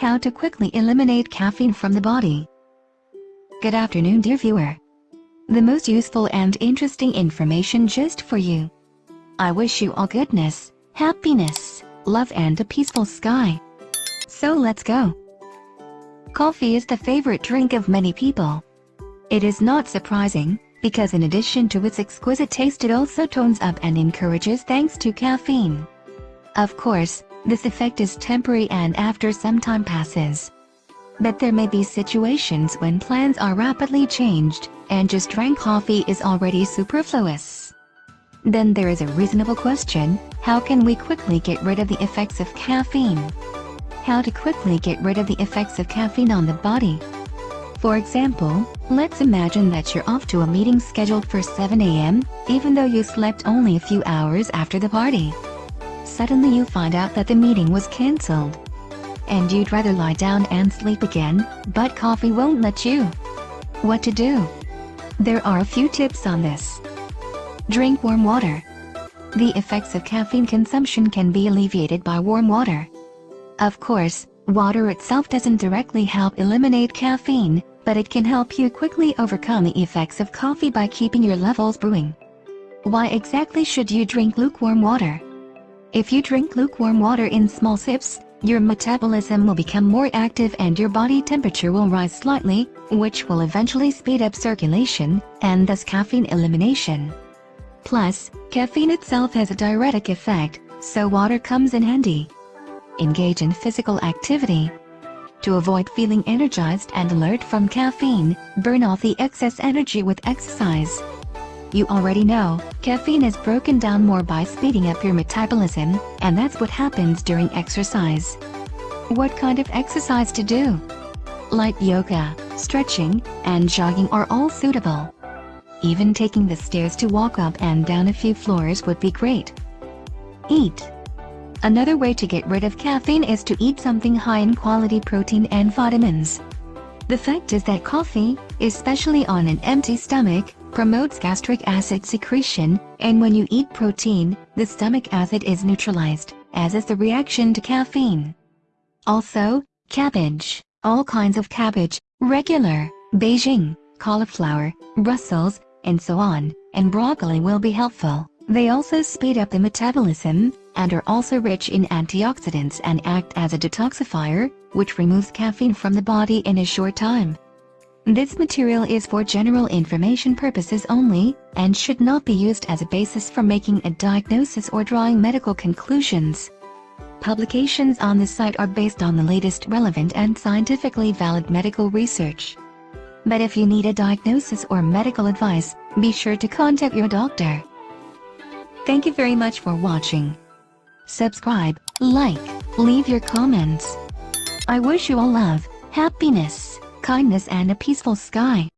How to quickly eliminate caffeine from the body. Good afternoon dear viewer. The most useful and interesting information just for you. I wish you all goodness, happiness, love and a peaceful sky. So let's go. Coffee is the favorite drink of many people. It is not surprising, because in addition to its exquisite taste it also tones up and encourages thanks to caffeine. Of course, this effect is temporary and after some time passes. But there may be situations when plans are rapidly changed, and just drank coffee is already superfluous. Then there is a reasonable question, how can we quickly get rid of the effects of caffeine? How to quickly get rid of the effects of caffeine on the body? For example, let's imagine that you're off to a meeting scheduled for 7 a.m., even though you slept only a few hours after the party. Suddenly you find out that the meeting was cancelled. And you'd rather lie down and sleep again, but coffee won't let you. What to do? There are a few tips on this. Drink warm water. The effects of caffeine consumption can be alleviated by warm water. Of course, water itself doesn't directly help eliminate caffeine, but it can help you quickly overcome the effects of coffee by keeping your levels brewing. Why exactly should you drink lukewarm water? If you drink lukewarm water in small sips, your metabolism will become more active and your body temperature will rise slightly, which will eventually speed up circulation, and thus caffeine elimination. Plus, caffeine itself has a diuretic effect, so water comes in handy. Engage in physical activity, to avoid feeling energized and alert from caffeine, burn off the excess energy with exercise. You already know, caffeine is broken down more by speeding up your metabolism, and that's what happens during exercise. What kind of exercise to do? Light yoga, stretching, and jogging are all suitable. Even taking the stairs to walk up and down a few floors would be great. Eat. Another way to get rid of caffeine is to eat something high in quality protein and vitamins. The fact is that coffee, especially on an empty stomach, promotes gastric acid secretion, and when you eat protein, the stomach acid is neutralized, as is the reaction to caffeine. Also, cabbage, all kinds of cabbage, regular, Beijing, cauliflower, Brussels, and so on, and broccoli will be helpful. They also speed up the metabolism, and are also rich in antioxidants and act as a detoxifier, which removes caffeine from the body in a short time. This material is for general information purposes only, and should not be used as a basis for making a diagnosis or drawing medical conclusions. Publications on this site are based on the latest relevant and scientifically valid medical research. But if you need a diagnosis or medical advice, be sure to contact your doctor. Thank you very much for watching subscribe, like, leave your comments. I wish you all love, happiness, kindness and a peaceful sky.